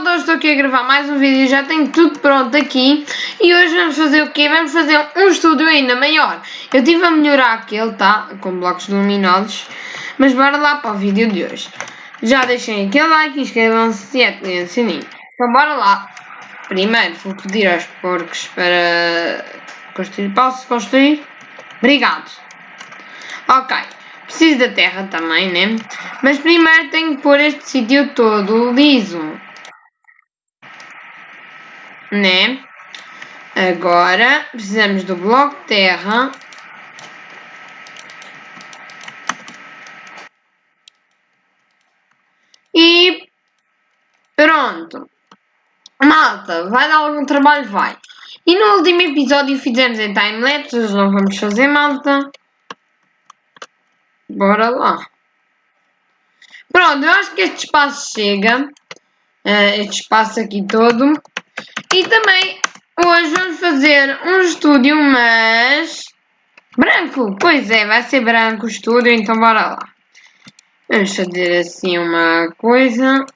hoje estou aqui a gravar mais um vídeo, já tenho tudo pronto aqui e hoje vamos fazer o quê? Vamos fazer um estúdio ainda maior. Eu estive a melhorar aquele, tá? Com blocos luminosos, mas bora lá para o vídeo de hoje. Já deixem aquele like, inscrevam-se e ativem o sininho. Então bora lá. Primeiro vou pedir aos porcos para construir. Posso construir? Obrigado. Ok. Preciso da terra também, né? Mas primeiro tenho que pôr este sítio todo liso. Né? Agora precisamos do bloco terra. E pronto. Malta, vai dar algum trabalho? Vai. E no último episódio fizemos em timelapse, hoje não vamos fazer malta. Bora lá. Pronto, eu acho que este espaço chega. Uh, este espaço aqui todo. E também hoje vamos fazer um estúdio, mas branco. Pois é, vai ser branco o estúdio, então bora lá. Vamos fazer assim uma coisa.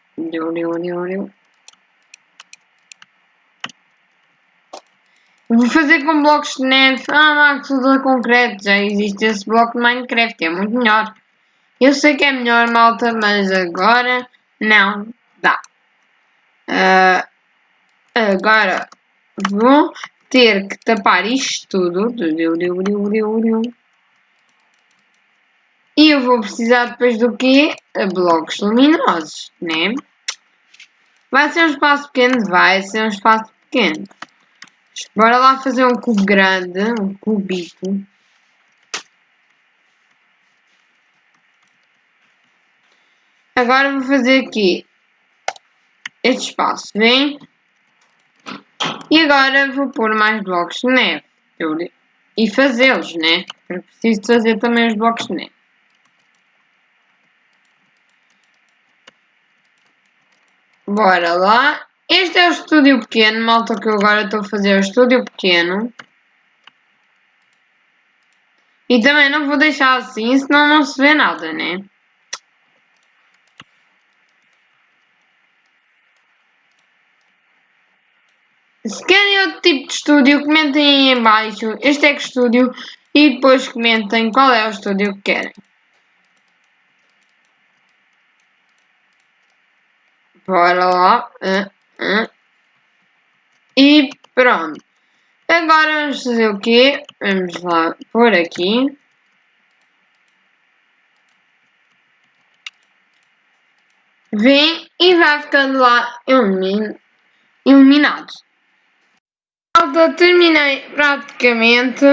Vou fazer com blocos de neve. Ah, Max usa concreto. Já existe esse bloco de Minecraft. É muito melhor. Eu sei que é melhor, malta, mas agora não dá. Uh, agora vou ter que tapar isto tudo. E eu vou precisar depois do quê? Blocos luminosos, né? Vai ser um espaço pequeno? Vai ser um espaço pequeno. Bora lá fazer um cubo grande, um cubito. Agora vou fazer aqui este espaço, vem? E agora vou pôr mais blocos de neve. E fazê-los, né? Eu preciso fazer também os blocos de neve. Bora lá. Este é o estúdio pequeno, malta que eu agora estou a fazer o estúdio pequeno. E também não vou deixar assim, senão não se vê nada, né? Se querem outro tipo de estúdio, comentem aí em baixo. Este é que estúdio e depois comentem qual é o estúdio que querem. Bora lá. Uh. E pronto. Agora vamos fazer o quê? Vamos lá por aqui. Vem e vai ficando lá ilumin iluminado. Malta, terminei praticamente.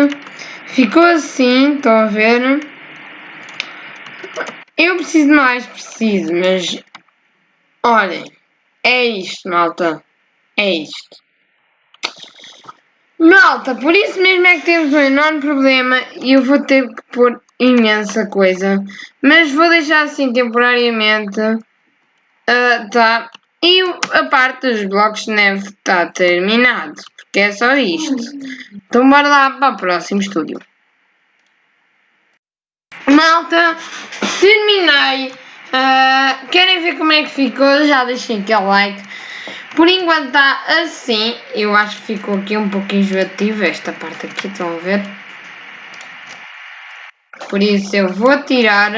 Ficou assim, estão a ver? Eu preciso mais, preciso, mas olhem. É isto, malta. É isto. Malta, por isso mesmo é que temos um enorme problema e eu vou ter que pôr imensa coisa. Mas vou deixar assim temporariamente. Uh, tá. E a parte dos blocos de neve está terminado. Porque é só isto. Então bora lá para o próximo estúdio. Malta, terminei. Uh, querem ver como é que ficou? Já deixem aquele like. Por enquanto está assim. Eu acho que ficou aqui um pouco enjoativo esta parte aqui, estão a ver? Por isso eu vou tirar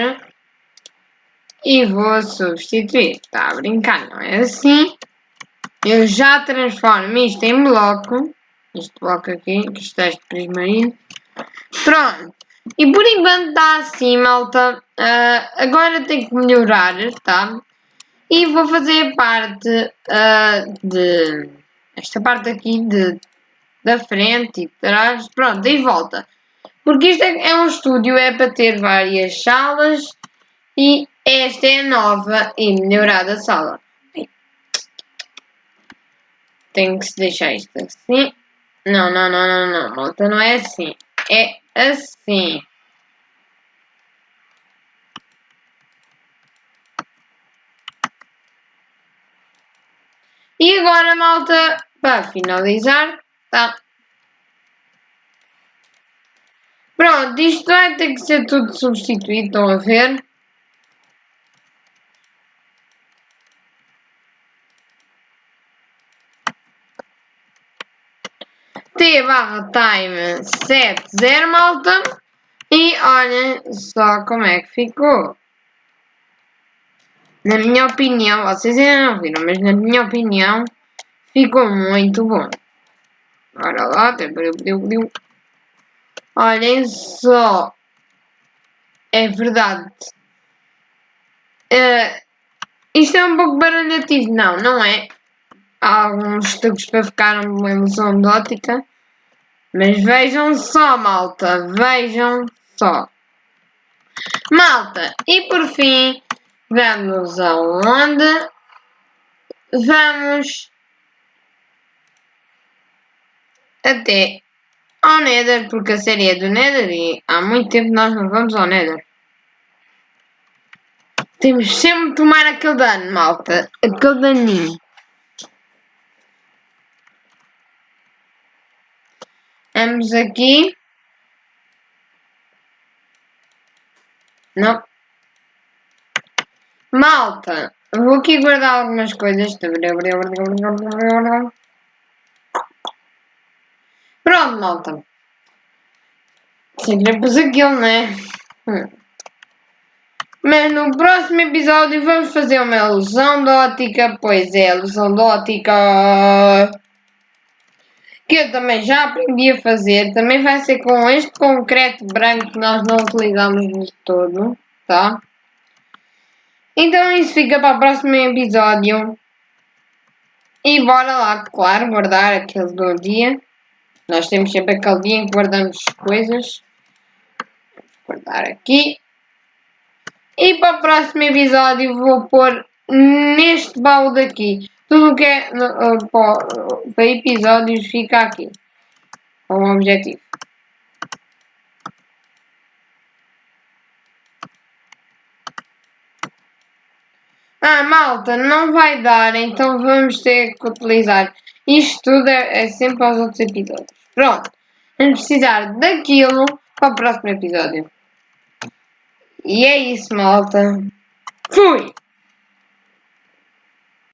e vou substituir. Está a brincar, não é assim? Eu já transformo isto em bloco. Este bloco aqui, que está este prismarino. Pronto. E por enquanto está assim, malta. Uh, agora tem que melhorar, tá? E vou fazer parte uh, de... Esta parte aqui de, da frente e de trás. Pronto, e volta. Porque isto é, é um estúdio, é para ter várias salas. E esta é a nova e melhorada sala. Tenho que se deixar isto assim. Não, não, não, não, não, malta, não é assim. É assim. E agora, malta, para finalizar, tá? Pronto, isto vai ter que ser tudo substituído, estão a ver? Barra time 70 malta. E olhem só como é que ficou. Na minha opinião, vocês ainda não viram, mas na minha opinião ficou muito bom. Bora lá, olhem só. É verdade. Uh, isto é um pouco baralhativo, não, não é? Há alguns truques para ficar uma ilusão de ótica. Mas vejam só, malta, vejam só. Malta, e por fim, vamos aonde? Vamos até ao Nether, porque a série é do Nether e há muito tempo nós não vamos ao Nether. Temos sempre de tomar aquele dano, malta. Aquele daninho. Vamos aqui. Não. Malta, vou aqui guardar algumas coisas. Pronto, malta. Sempre pus aquilo, né? Hum. Mas no próximo episódio vamos fazer uma ilusão de ótica. Pois é, ilusão de ótica. Que eu também já aprendi a fazer. Também vai ser com este concreto branco que nós não utilizamos de todo. Tá? Então isso fica para o próximo episódio. E bora lá, claro, guardar aquele do dia. Nós temos sempre aquele dia em que guardamos coisas. Vou guardar aqui. E para o próximo episódio vou pôr neste baú daqui. Tudo que é uh, para, episódios fica aqui. Com um objetivo. Ah, malta, não vai dar, então vamos ter que utilizar. Isto tudo é, é sempre aos outros episódios. Pronto. Vamos precisar daquilo para o próximo episódio. E é isso, malta. Fui!